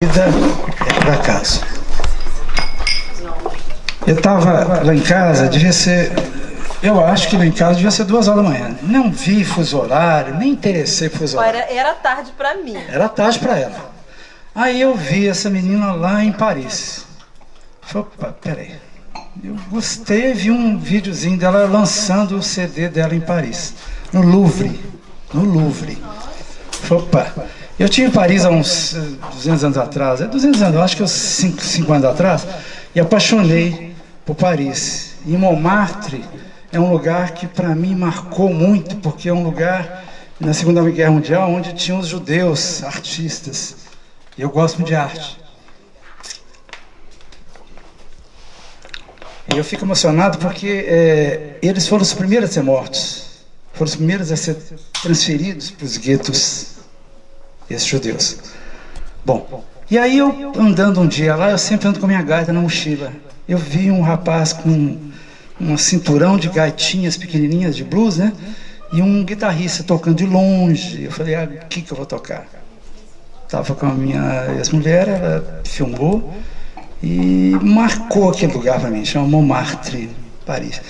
vida é por acaso. Eu estava lá em casa, devia ser... Eu acho que lá em casa devia ser duas horas da manhã. Não vi fuso horário, nem interessei fuso horário. Era, era tarde pra mim. Era tarde para ela. Aí eu vi essa menina lá em Paris. Falei, opa, peraí. Eu gostei, vi um videozinho dela lançando o CD dela em Paris. No Louvre. No Louvre. Falei, opa. Eu tinha em Paris há uns eh, 200 anos atrás, é 200 anos, acho que uns 5, 5 anos atrás, e apaixonei por Paris. E Montmartre é um lugar que para mim marcou muito, porque é um lugar na Segunda Guerra Mundial onde tinham os judeus, artistas. E eu gosto de arte. E eu fico emocionado porque é, eles foram os primeiros a ser mortos. Foram os primeiros a ser transferidos para os guetos esses judeus. Bom, e aí eu andando um dia lá, eu sempre ando com minha gaita na mochila. Eu vi um rapaz com um cinturão de gaitinhas pequenininhas de blues, né? E um guitarrista tocando de longe. Eu falei, ah, o que que eu vou tocar? Estava com a minha ex-mulher, ela filmou e marcou aquele lugar para mim, chama Montmartre, Paris.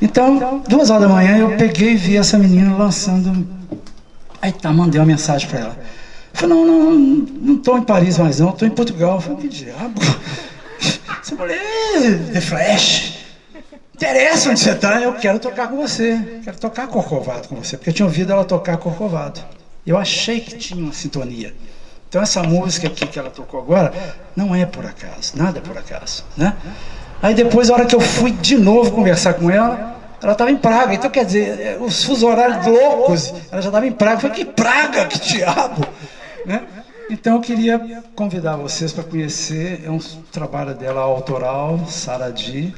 Então, duas horas da manhã, eu peguei e vi essa menina lançando... Aí tá, mandei uma mensagem para ela. Falei, não, não, não estou em Paris mais não, estou em Portugal. Eu falei, que diabo? Essa mulher, The Flash. Interessa onde você está, eu quero tocar com você. Quero tocar Corcovado com você, porque eu tinha ouvido ela tocar Corcovado. Eu achei que tinha uma sintonia. Então essa música aqui que ela tocou agora, não é por acaso, nada é por acaso, né? Aí depois, a hora que eu fui de novo conversar com ela, ela estava em Praga. Então, quer dizer, os fusos horários loucos, ela já estava em Praga. Eu falei, que Praga, que diabo! Né? Então eu queria convidar vocês para conhecer, é um trabalho dela autoral, Saradi.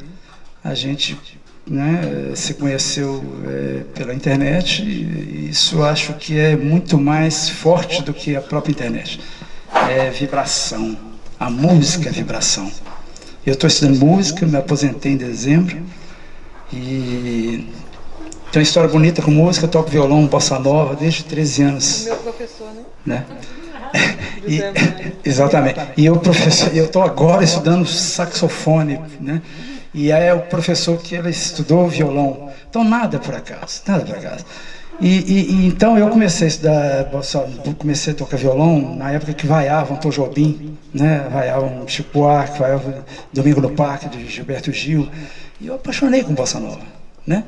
A gente né, se conheceu é, pela internet e isso acho que é muito mais forte do que a própria internet. É vibração, a música é vibração. Eu estou estudando música, me aposentei em dezembro e tenho uma história bonita com música, toco violão, bossa nova desde 13 anos. Meu professor, né? né? E, exatamente. E eu professor, eu estou agora estudando saxofone, né? E é o professor que ele estudou violão. Então nada por acaso, nada por acaso. E, e, e, então eu comecei a estudar, comecei a tocar violão na época que vaiavam Tom Jobim, né? vaiavam Chico Buarque, vaiavam Domingo no Parque, de Gilberto Gil. E eu apaixonei com Bossa Nova. Né?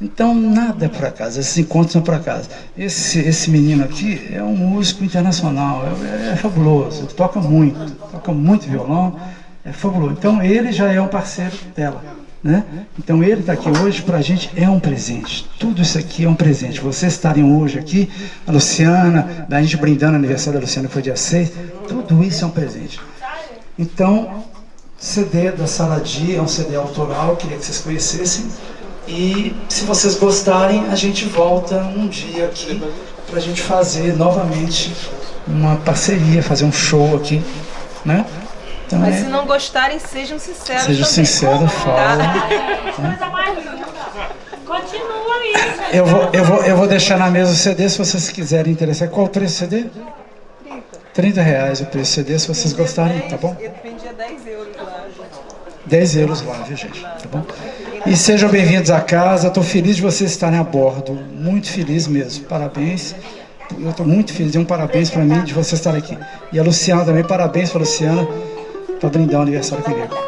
Então, nada é por acaso, esses encontros são por acaso. Esse, esse menino aqui é um músico internacional, é, é fabuloso, toca muito, toca muito violão, é fabuloso. Então, ele já é um parceiro dela. Né? Então, ele está aqui hoje, para a gente é um presente. Tudo isso aqui é um presente. Vocês estarem hoje aqui, a Luciana, a gente brindando o aniversário da Luciana, que foi dia 6, tudo isso é um presente. Então, CD da Saladi é um CD autoral, queria que vocês conhecessem. E se vocês gostarem, a gente volta um dia aqui para a gente fazer novamente uma parceria, fazer um show aqui, né? Então, Mas é... se não gostarem, sejam sinceros Sejam sinceros, fala. Continua aí. Eu vou, eu, vou, eu vou deixar na mesa o CD, se vocês quiserem interessar. Qual o preço do CD? 30. 30 reais o preço do CD, se vocês gostarem, tá bom? Eu vendia 10 euros lá. 10 euros lá, viu gente? Tá bom? E sejam bem-vindos à casa. Estou feliz de vocês estarem a bordo. Muito feliz mesmo. Parabéns. Eu estou muito feliz. Um parabéns para mim de vocês estarem aqui. E a Luciana também. Parabéns para a Luciana para brindar o aniversário comigo.